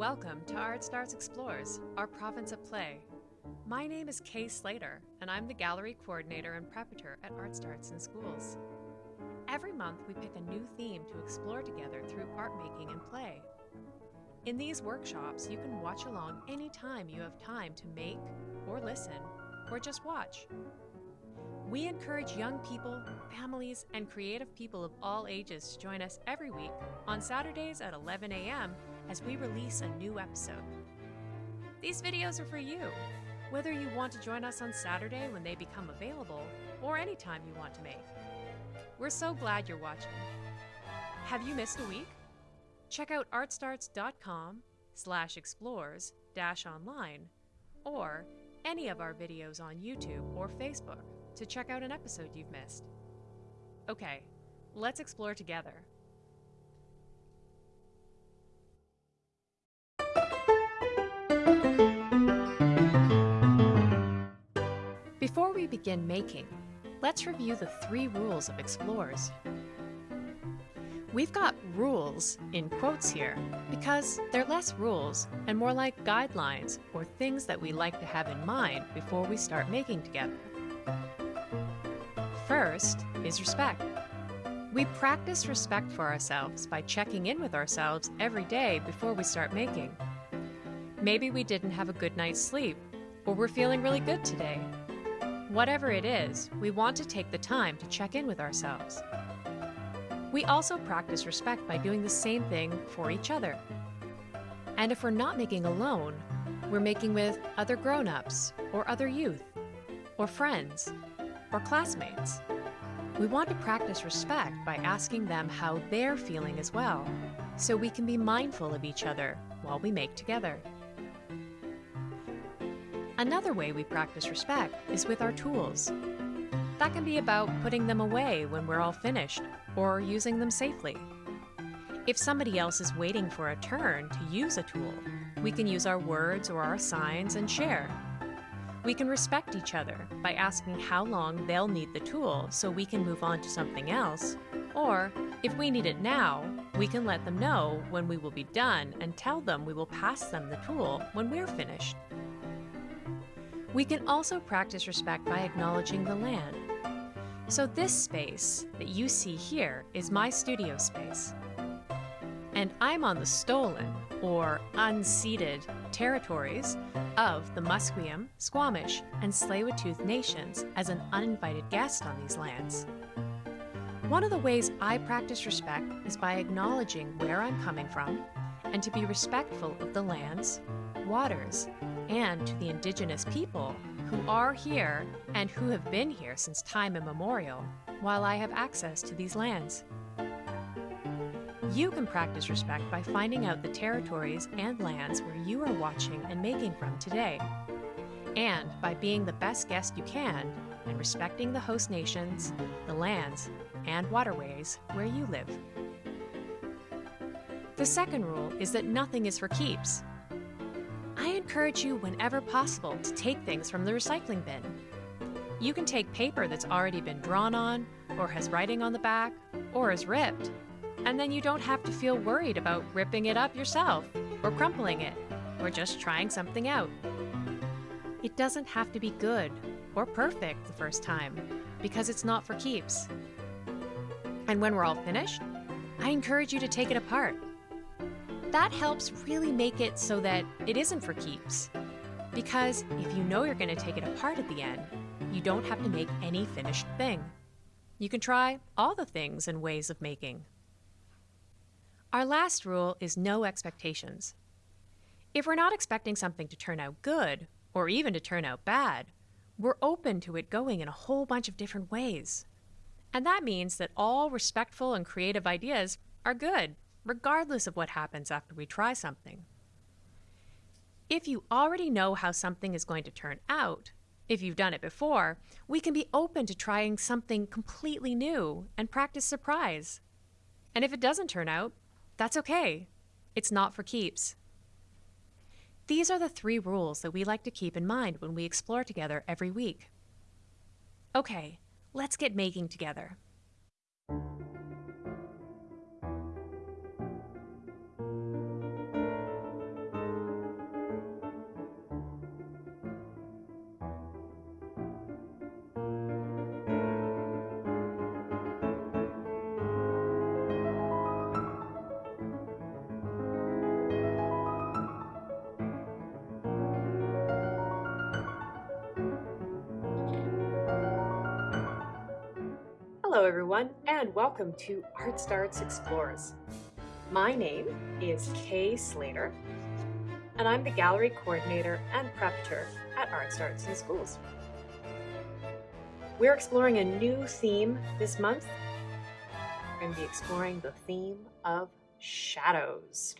Welcome to Art Starts Explores, our province of play. My name is Kay Slater, and I'm the gallery coordinator and preparator at Art Starts in Schools. Every month, we pick a new theme to explore together through art making and play. In these workshops, you can watch along anytime you have time to make, or listen, or just watch. We encourage young people, families, and creative people of all ages to join us every week on Saturdays at 11 a.m. as we release a new episode. These videos are for you, whether you want to join us on Saturday when they become available or any time you want to make. We're so glad you're watching. Have you missed a week? Check out artstarts.com slash explores dash online or any of our videos on YouTube or Facebook to check out an episode you've missed. Okay, let's explore together. Begin making, let's review the three rules of explorers. We've got rules in quotes here because they're less rules and more like guidelines or things that we like to have in mind before we start making together. First is respect. We practice respect for ourselves by checking in with ourselves every day before we start making. Maybe we didn't have a good night's sleep, or we're feeling really good today. Whatever it is, we want to take the time to check in with ourselves. We also practice respect by doing the same thing for each other. And if we're not making alone, we're making with other grown ups, or other youth, or friends, or classmates. We want to practice respect by asking them how they're feeling as well, so we can be mindful of each other while we make together. Another way we practice respect is with our tools. That can be about putting them away when we're all finished, or using them safely. If somebody else is waiting for a turn to use a tool, we can use our words or our signs and share. We can respect each other by asking how long they'll need the tool so we can move on to something else. Or, if we need it now, we can let them know when we will be done and tell them we will pass them the tool when we're finished. We can also practice respect by acknowledging the land. So this space that you see here is my studio space. And I'm on the stolen, or unceded, territories of the Musqueam, Squamish, and Tsleil-Waututh nations as an uninvited guest on these lands. One of the ways I practice respect is by acknowledging where I'm coming from and to be respectful of the lands, waters, and to the indigenous people who are here and who have been here since time immemorial while I have access to these lands. You can practice respect by finding out the territories and lands where you are watching and making from today, and by being the best guest you can and respecting the host nations, the lands, and waterways where you live. The second rule is that nothing is for keeps. Encourage you whenever possible to take things from the recycling bin. You can take paper that's already been drawn on, or has writing on the back, or is ripped, and then you don't have to feel worried about ripping it up yourself, or crumpling it, or just trying something out. It doesn't have to be good or perfect the first time, because it's not for keeps. And when we're all finished, I encourage you to take it apart. That helps really make it so that it isn't for keeps. Because if you know you're going to take it apart at the end, you don't have to make any finished thing. You can try all the things and ways of making. Our last rule is no expectations. If we're not expecting something to turn out good, or even to turn out bad, we're open to it going in a whole bunch of different ways. And that means that all respectful and creative ideas are good, regardless of what happens after we try something. If you already know how something is going to turn out, if you've done it before, we can be open to trying something completely new and practice surprise. And if it doesn't turn out, that's okay. It's not for keeps. These are the three rules that we like to keep in mind when we explore together every week. Okay, let's get making together. And welcome to Art Starts Explores. My name is Kay Slater and I'm the gallery coordinator and preparator at Art Starts in Schools. We're exploring a new theme this month. We're going to be exploring the theme of shadows.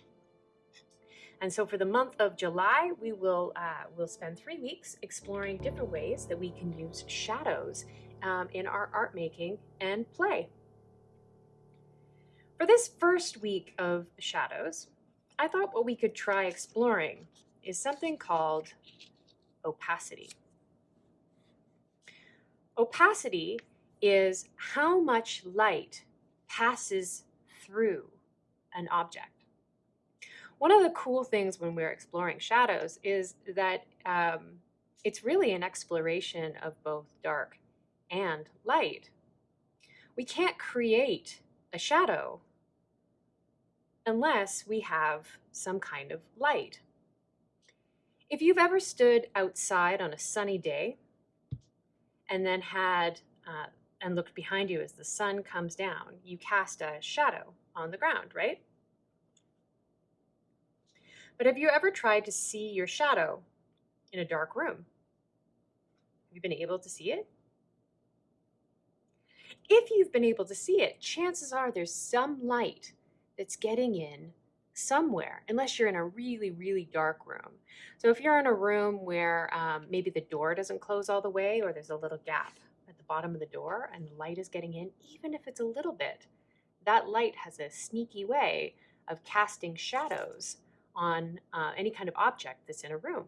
And so for the month of July, we will uh, we'll spend three weeks exploring different ways that we can use shadows um, in our art making and play. For this first week of shadows, I thought what we could try exploring is something called opacity. Opacity is how much light passes through an object. One of the cool things when we're exploring shadows is that um, it's really an exploration of both dark and light. We can't create a shadow unless we have some kind of light. If you've ever stood outside on a sunny day and then had uh, and looked behind you as the sun comes down, you cast a shadow on the ground, right? But have you ever tried to see your shadow in a dark room? Have you been able to see it? if you've been able to see it, chances are there's some light that's getting in somewhere, unless you're in a really, really dark room. So if you're in a room where um, maybe the door doesn't close all the way or there's a little gap at the bottom of the door and the light is getting in, even if it's a little bit, that light has a sneaky way of casting shadows on uh, any kind of object that's in a room.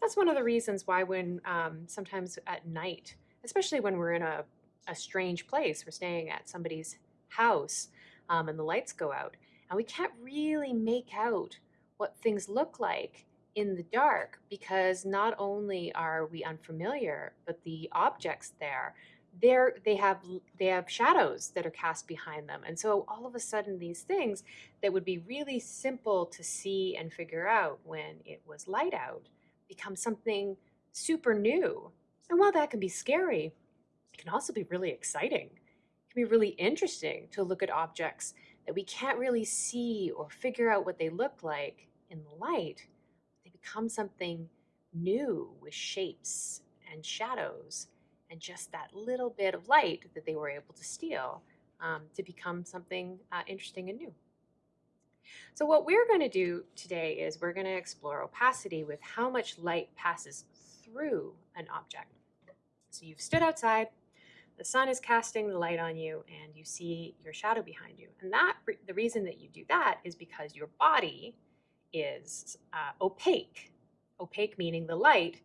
That's one of the reasons why when um, sometimes at night, especially when we're in a a strange place. We're staying at somebody's house um, and the lights go out. And we can't really make out what things look like in the dark because not only are we unfamiliar, but the objects there, they're, they have they have shadows that are cast behind them. And so all of a sudden these things that would be really simple to see and figure out when it was light out become something super new. And while that can be scary, it can also be really exciting. Be really interesting to look at objects that we can't really see or figure out what they look like in the light. They become something new with shapes and shadows and just that little bit of light that they were able to steal um, to become something uh, interesting and new. So what we're going to do today is we're going to explore opacity with how much light passes through an object. So you've stood outside, the sun is casting the light on you and you see your shadow behind you. And that the reason that you do that is because your body is uh, opaque. Opaque meaning the light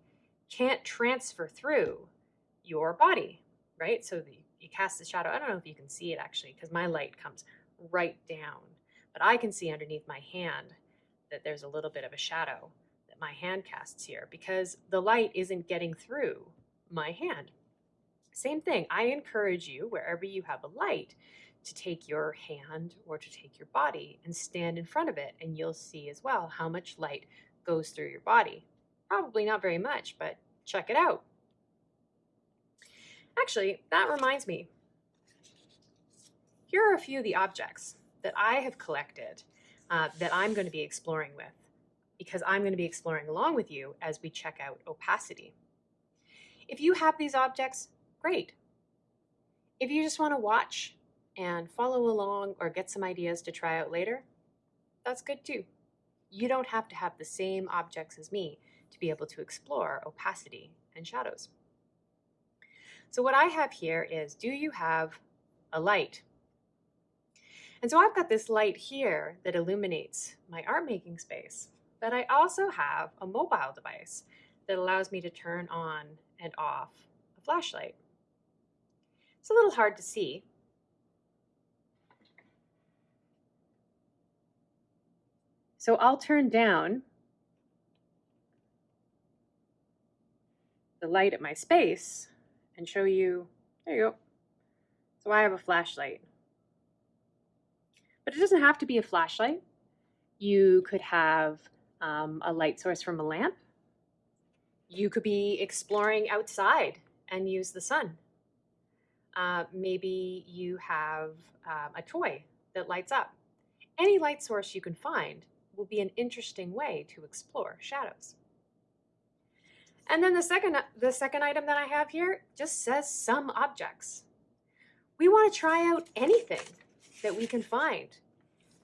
can't transfer through your body, right? So the, you cast the shadow. I don't know if you can see it actually because my light comes right down, but I can see underneath my hand that there's a little bit of a shadow that my hand casts here because the light isn't getting through my hand. Same thing, I encourage you, wherever you have a light, to take your hand or to take your body and stand in front of it, and you'll see as well how much light goes through your body. Probably not very much, but check it out. Actually, that reminds me. Here are a few of the objects that I have collected uh, that I'm going to be exploring with because I'm going to be exploring along with you as we check out opacity. If you have these objects, great. If you just want to watch and follow along or get some ideas to try out later, that's good too. You don't have to have the same objects as me to be able to explore opacity and shadows. So what I have here is, do you have a light? And so I've got this light here that illuminates my art making space, but I also have a mobile device that allows me to turn on and off a flashlight. It's a little hard to see. So I'll turn down the light at my space and show you, there you go. So I have a flashlight. But it doesn't have to be a flashlight. You could have um, a light source from a lamp. You could be exploring outside and use the sun. Uh, maybe you have um, a toy that lights up. Any light source you can find will be an interesting way to explore shadows. And then the second, the second item that I have here just says some objects. We want to try out anything that we can find.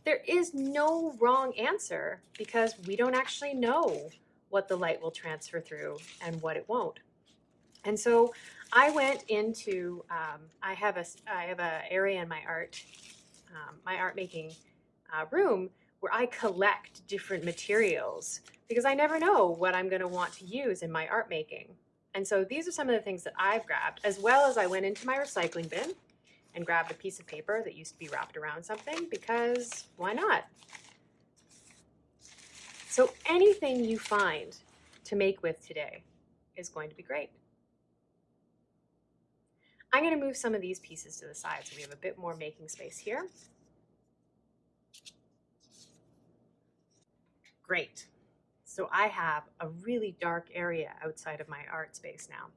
There is no wrong answer because we don't actually know what the light will transfer through and what it won't. And so I went into, um, I have a, I have an area in my art, um, my art making uh, room where I collect different materials because I never know what I'm going to want to use in my art making. And so these are some of the things that I've grabbed, as well as I went into my recycling bin and grabbed a piece of paper that used to be wrapped around something because why not? So anything you find to make with today is going to be great. I'm going to move some of these pieces to the side so we have a bit more making space here. Great. So I have a really dark area outside of my art space now.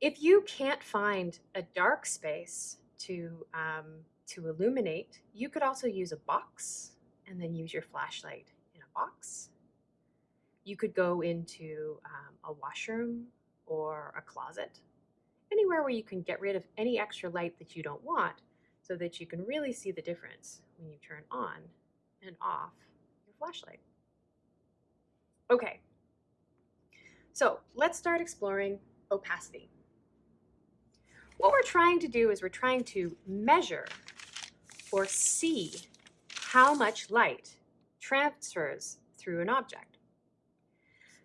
If you can't find a dark space to, um, to illuminate, you could also use a box and then use your flashlight in a box. You could go into um, a washroom or a closet, anywhere where you can get rid of any extra light that you don't want so that you can really see the difference when you turn on and off your flashlight. Okay, so let's start exploring opacity. What we're trying to do is we're trying to measure or see how much light transfers through an object.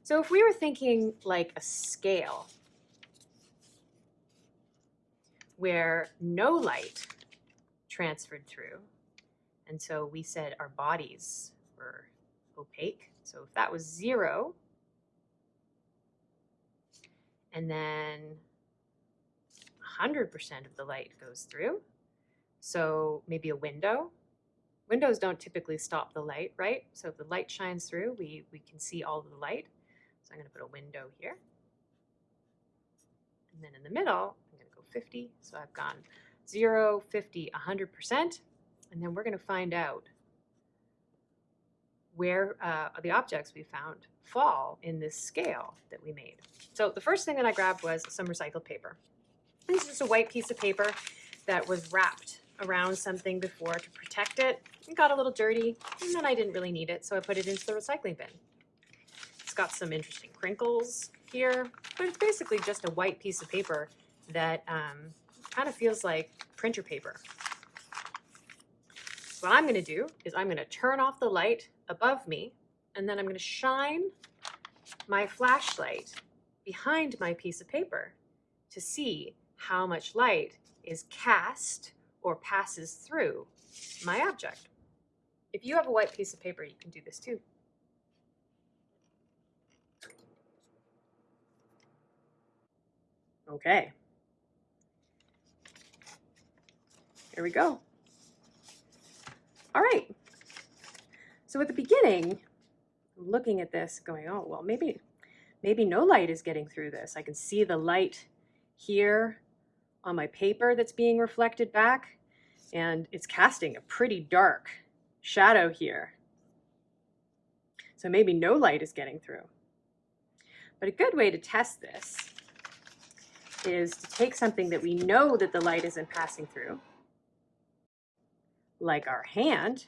So if we were thinking like a scale where no light transferred through, and so we said our bodies were opaque, so if that was zero, and then 100% of the light goes through, so maybe a window. Windows don't typically stop the light, right? So if the light shines through, we, we can see all of the light. So I'm going to put a window here. And then in the middle, 50. So I've gone 0, 50, 100%. And then we're going to find out where uh, the objects we found fall in this scale that we made. So the first thing that I grabbed was some recycled paper. This is just a white piece of paper that was wrapped around something before to protect it. It got a little dirty, and then I didn't really need it, so I put it into the recycling bin. It's got some interesting crinkles here, but it's basically just a white piece of paper that um, kind of feels like printer paper. What I'm going to do is I'm going to turn off the light above me, and then I'm going to shine my flashlight behind my piece of paper to see how much light is cast or passes through my object. If you have a white piece of paper, you can do this too. Okay. Here we go. All right. So at the beginning, looking at this going, oh, well, maybe, maybe no light is getting through this. I can see the light here on my paper that's being reflected back, and it's casting a pretty dark shadow here. So maybe no light is getting through. But a good way to test this is to take something that we know that the light isn't passing through, like our hand.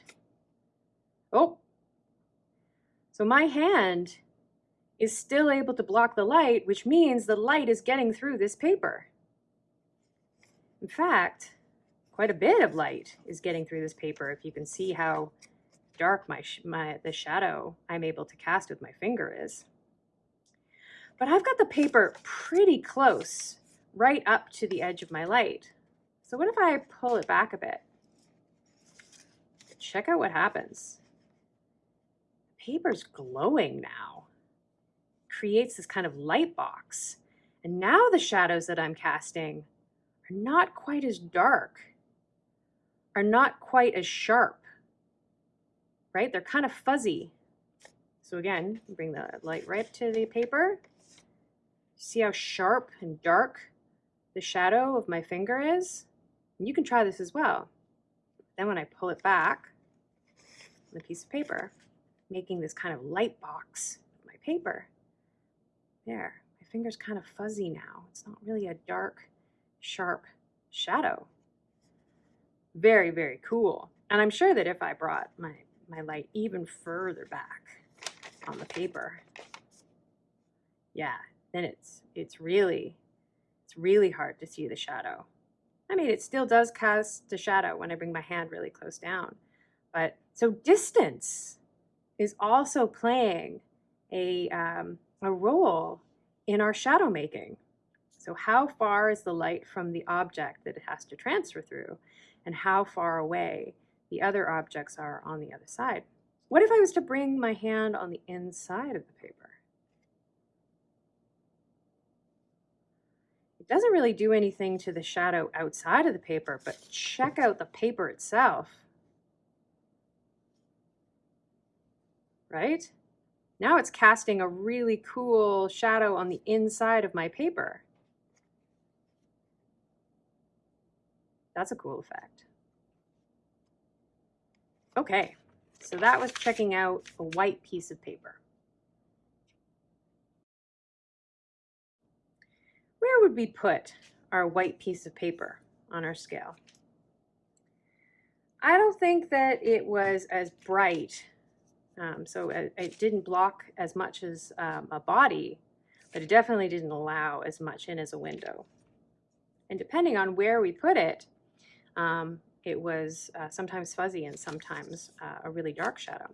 Oh, so my hand is still able to block the light, which means the light is getting through this paper. In fact, quite a bit of light is getting through this paper if you can see how dark my, my the shadow I'm able to cast with my finger is. But I've got the paper pretty close, right up to the edge of my light. So what if I pull it back a bit? Check out what happens. Paper's glowing now. Creates this kind of light box. And now the shadows that I'm casting are not quite as dark, are not quite as sharp, right? They're kind of fuzzy. So again, bring the light right to the paper. See how sharp and dark the shadow of my finger is. And you can try this as well. Then when I pull it back, on the piece of paper, making this kind of light box of my paper. There, my finger's kind of fuzzy now. It's not really a dark, sharp shadow. Very, very cool. And I'm sure that if I brought my, my light even further back on the paper, yeah, then it's it's really it's really hard to see the shadow. I mean, it still does cast a shadow when I bring my hand really close down. But so distance is also playing a, um, a role in our shadow making. So how far is the light from the object that it has to transfer through and how far away the other objects are on the other side. What if I was to bring my hand on the inside of the paper? Doesn't really do anything to the shadow outside of the paper, but check out the paper itself. Right? Now it's casting a really cool shadow on the inside of my paper. That's a cool effect. Okay, so that was checking out a white piece of paper. Where would we put our white piece of paper on our scale? I don't think that it was as bright, um, so it, it, didn't block as much as um, a body, but it definitely didn't allow as much in as a window. And depending on where we put it, um, it was uh, sometimes fuzzy and sometimes uh, a really dark shadow.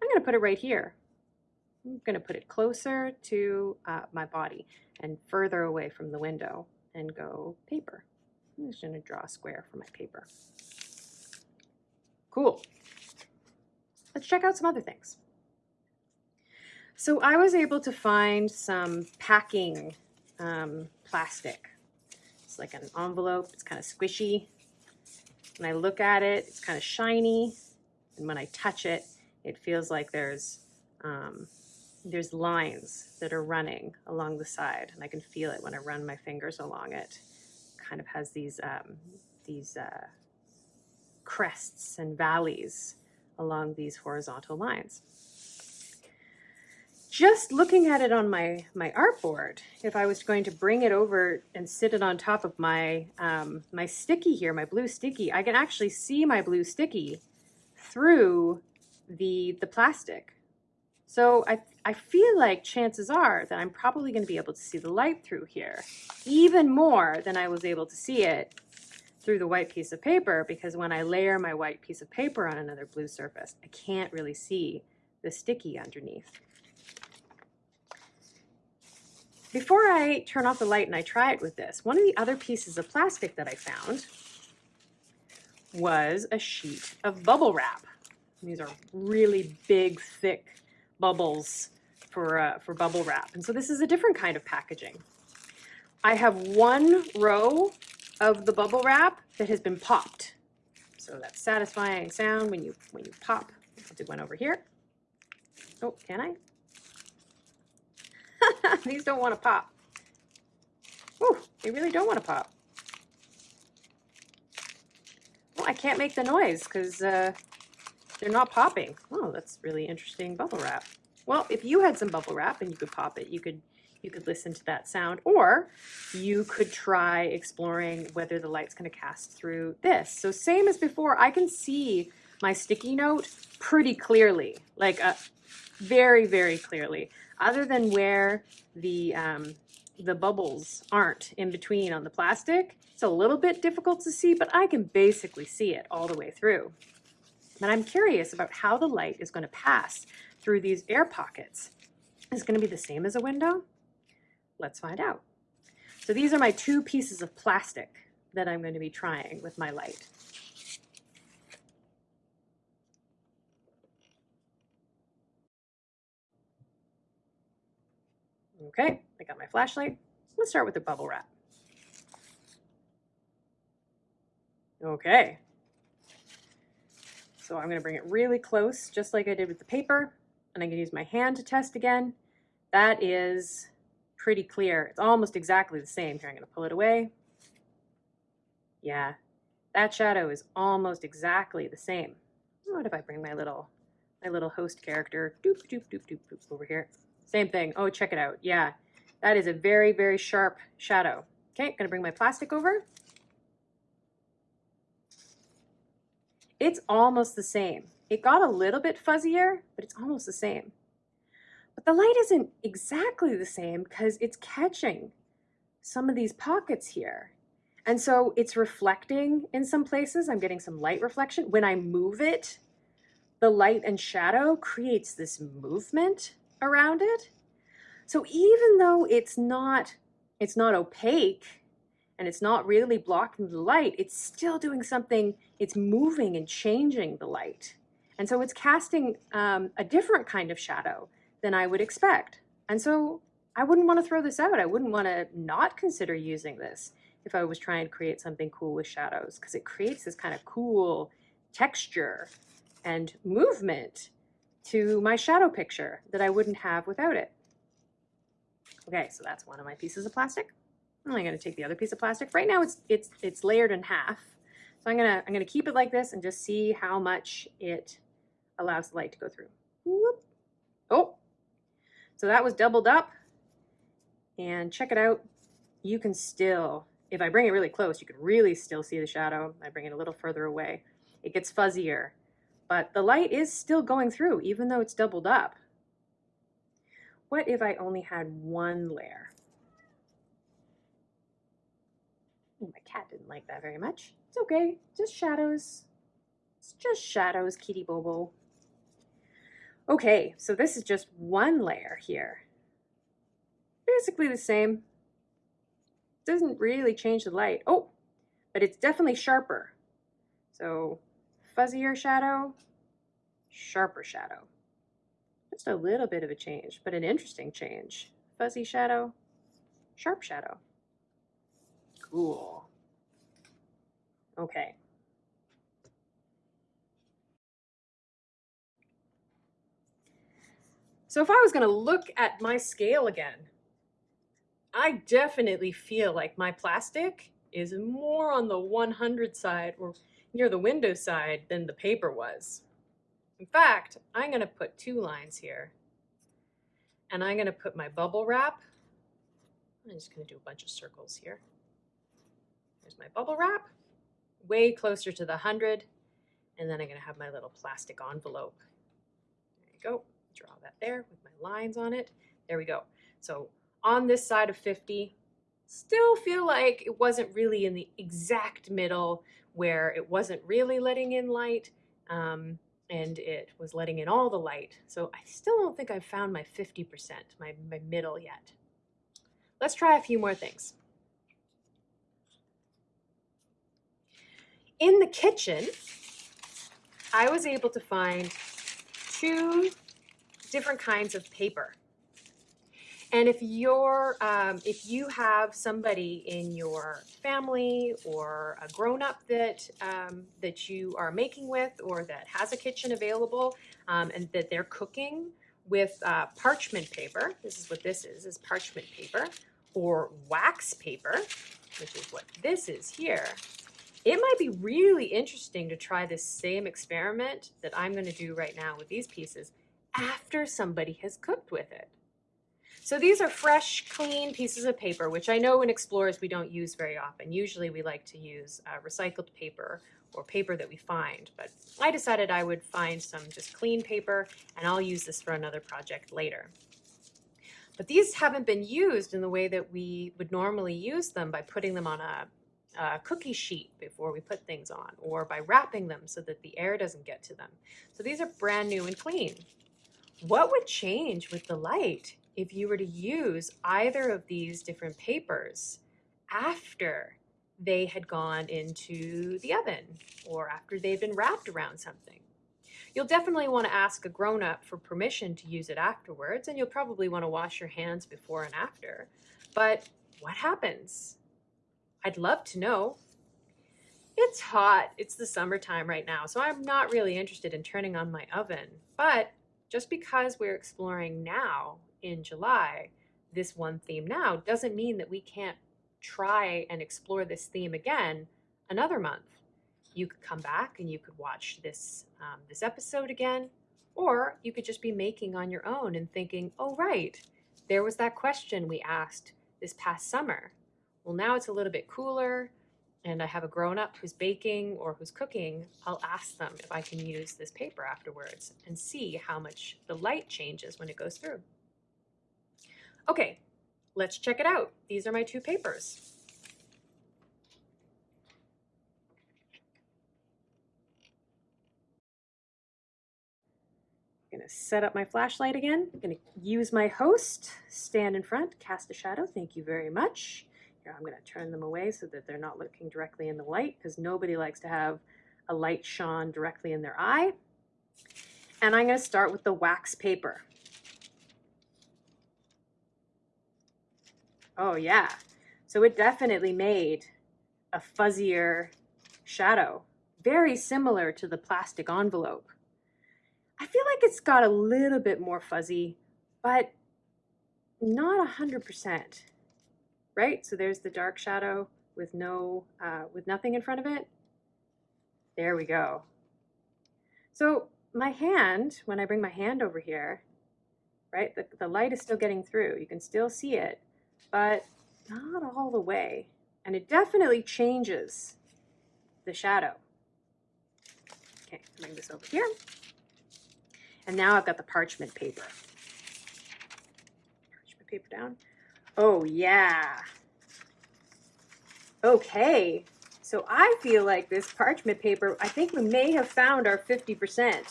I'm going to put it right here. I'm going to put it closer to uh, my body and further away from the window and go paper. I'm just going to draw a square for my paper. Cool. Let's check out some other things. So I was able to find some packing um, plastic. It's like an envelope. It's kind of squishy. When I look at it, it's kind of shiny. And when I touch it, it feels like there's um, there's lines that are running along the side. And I can feel it when I run my fingers along it. Kind of has these, um, these uh, crests and valleys along these horizontal lines just looking at it on my, my artboard, if I was going to bring it over and sit it on top of my, um, my sticky here, my blue sticky, I can actually see my blue sticky through the, the plastic. So I, I feel like chances are that I'm probably going to be able to see the light through here, even more than I was able to see it through the white piece of paper, because when I layer my white piece of paper on another blue surface, I can't really see the sticky underneath. Before I turn off the light and I try it with this, one of the other pieces of plastic that I found was a sheet of bubble wrap. These are really big, thick bubbles for, uh, for bubble wrap. And so this is a different kind of packaging. I have one row of the bubble wrap that has been popped. So that satisfying sound when you, when you pop. I'll do one over here. Oh, can I? These don't want to pop. Ooh, they really don't want to pop. Well, I can't make the noise because uh, they're not popping. Oh, that's really interesting bubble wrap. Well, if you had some bubble wrap and you could pop it, you could you could listen to that sound, or you could try exploring whether the light's going to cast through this. So same as before, I can see my sticky note pretty clearly, like a, uh, very, very clearly other than where the, um, the bubbles aren't in between on the plastic, it's a little bit difficult to see, but I can basically see it all the way through. And I'm curious about how the light is going to pass through these air pockets. Is it going to be the same as a window? Let's find out. So these are my two pieces of plastic that I'm going to be trying with my light. Okay, I got my flashlight. Let's start with the bubble wrap. Okay. So I'm going to bring it really close, just like I did with the paper. And going to use my hand to test again. That is pretty clear. It's almost exactly the same. Here, I'm going to pull it away. Yeah, that shadow is almost exactly the same. What if I bring my little my little host character doop doop doop doop doop over here? Same thing. Oh, check it out. Yeah, that is a very, very sharp shadow. Okay, I'm gonna bring my plastic over. It's almost the same. It got a little bit fuzzier, but it's almost the same. But the light isn't exactly the same because it's catching some of these pockets here. And so it's reflecting in some places. I'm getting some light reflection. When I move it, the light and shadow creates this movement around it. So even though it's not, it's not opaque and it's not really blocking the light, it's still doing something, it's moving and changing the light. And so it's casting um, a different kind of shadow than I would expect. And so I wouldn't want to throw this out. I wouldn't want to not consider using this if I was trying to create something cool with shadows because it creates this kind of cool texture and movement to my shadow picture that I wouldn't have without it. Okay, so that's one of my pieces of plastic. I'm going to take the other piece of plastic. Right now it's it's it's layered in half. So I'm gonna I'm gonna keep it like this and just see how much it allows the light to go through. Whoop. Oh, so that was doubled up. And check it out. You can still if I bring it really close, you can really still see the shadow. I bring it a little further away. It gets fuzzier, but the light is still going through, even though it's doubled up. What if I only had one layer? Ooh, my cat didn't like that very much. It's okay, just shadows. It's just shadows, kitty bobo. Okay, so this is just one layer here. Basically the same, doesn't really change the light. Oh, but it's definitely sharper. So fuzzier shadow, sharper shadow. Just a little bit of a change, but an interesting change. Fuzzy shadow, sharp shadow. Cool. Okay. So if I was going to look at my scale again, I definitely feel like my plastic is more on the 100 side or near the window side than the paper was. In fact, I'm going to put two lines here. And I'm going to put my bubble wrap. I'm just going to do a bunch of circles here. There's my bubble wrap, way closer to the 100. And then I'm going to have my little plastic envelope. There you go. Draw that there with my lines on it. There we go. So on this side of 50, still feel like it wasn't really in the exact middle where it wasn't really letting in light um, and it was letting in all the light. So I still don't think I've found my 50%, my, my middle yet. Let's try a few more things. In the kitchen, I was able to find two different kinds of paper. And if you're, um, if you have somebody in your family or a grown-up that um, that you are making with, or that has a kitchen available, um, and that they're cooking with uh, parchment paper, this is what this is, is parchment paper, or wax paper, which is what this is here. It might be really interesting to try this same experiment that I'm going to do right now with these pieces after somebody has cooked with it. So these are fresh, clean pieces of paper, which I know in Explorers we don't use very often. Usually we like to use uh, recycled paper or paper that we find, but I decided I would find some just clean paper and I'll use this for another project later. But these haven't been used in the way that we would normally use them by putting them on a, a cookie sheet before we put things on or by wrapping them so that the air doesn't get to them. So these are brand new and clean. What would change with the light if you were to use either of these different papers after they had gone into the oven or after they've been wrapped around something. You'll definitely want to ask a grown-up for permission to use it afterwards, and you'll probably want to wash your hands before and after. But what happens? I'd love to know. It's hot. It's the summertime right now, so I'm not really interested in turning on my oven. But just because we're exploring now in July, this one theme now, doesn't mean that we can't try and explore this theme again another month. You could come back and you could watch this um, this episode again, or you could just be making on your own and thinking, "Oh right, there was that question we asked this past summer. Well, now it's a little bit cooler and I have a grown up who's baking or who's cooking, I'll ask them if I can use this paper afterwards and see how much the light changes when it goes through. Okay, let's check it out. These are my two papers. I'm gonna set up my flashlight again. I'm gonna use my host, stand in front, cast a shadow. Thank you very much. Here, I'm going to turn them away so that they're not looking directly in the light because nobody likes to have a light shone directly in their eye. And I'm going to start with the wax paper. Oh yeah, so it definitely made a fuzzier shadow, very similar to the plastic envelope. I feel like it's got a little bit more fuzzy, but not 100% right? So there's the dark shadow with no, uh, with nothing in front of it. There we go. So my hand, when I bring my hand over here, right, the, the light is still getting through. You can still see it, but not all the way. And it definitely changes the shadow. Okay, bring this over here. And now I've got the parchment paper. Parchment paper down. Oh, yeah. Okay. So I feel like this parchment paper, I think we may have found our 50%. There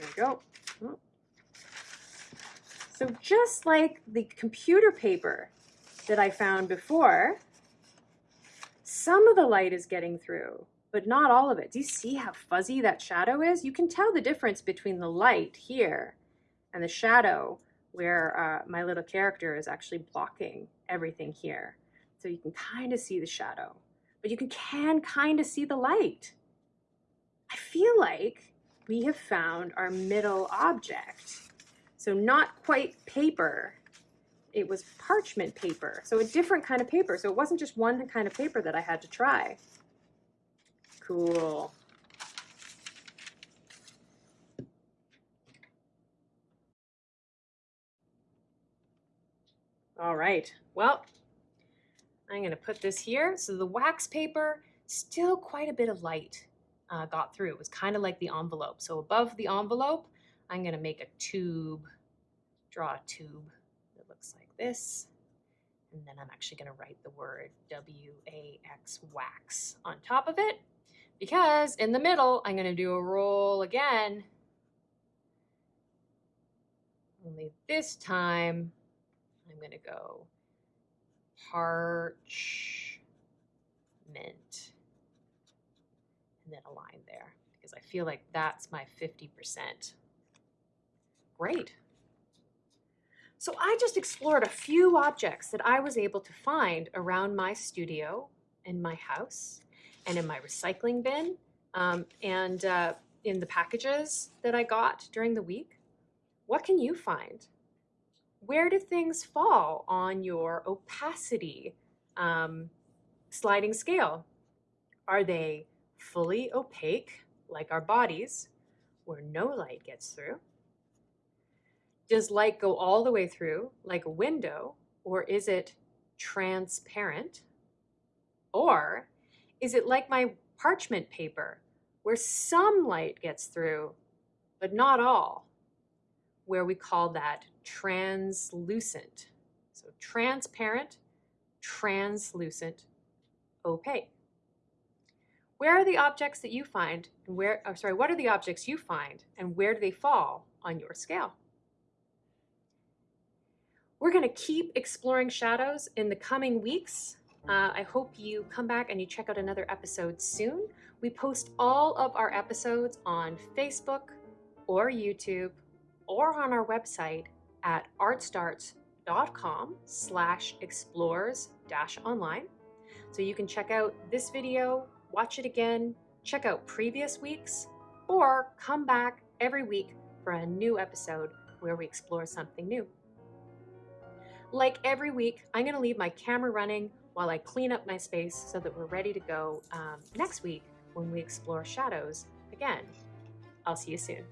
we go. Oh. So just like the computer paper that I found before, some of the light is getting through, but not all of it. Do you see how fuzzy that shadow is? You can tell the difference between the light here and the shadow where uh, my little character is actually blocking everything here. So you can kind of see the shadow, but you can, can kind of see the light. I feel like we have found our middle object. So not quite paper, it was parchment paper. So a different kind of paper. So it wasn't just one kind of paper that I had to try. Cool. All right, well, I'm gonna put this here. So the wax paper, still quite a bit of light uh, got through. It was kind of like the envelope. So above the envelope, I'm gonna make a tube, draw a tube that looks like this. And then I'm actually gonna write the word W-A-X wax on top of it because in the middle, I'm gonna do a roll again. Only this time, I'm going to go parchment and then a line there because I feel like that's my 50%. Great. So I just explored a few objects that I was able to find around my studio, in my house, and in my recycling bin, um, and uh, in the packages that I got during the week. What can you find? Where do things fall on your opacity um, sliding scale? Are they fully opaque, like our bodies, where no light gets through? Does light go all the way through, like a window, or is it transparent? Or is it like my parchment paper, where some light gets through, but not all? Where we call that translucent. So transparent, translucent, opaque. Where are the objects that you find where, oh, sorry, what are the objects you find and where do they fall on your scale? We're gonna keep exploring shadows in the coming weeks. Uh, I hope you come back and you check out another episode soon. We post all of our episodes on Facebook or YouTube or on our website at artstarts.com slash explores dash online. So you can check out this video, watch it again, check out previous weeks, or come back every week for a new episode where we explore something new. Like every week, I'm going to leave my camera running while I clean up my space so that we're ready to go um, next week when we explore shadows again. I'll see you soon.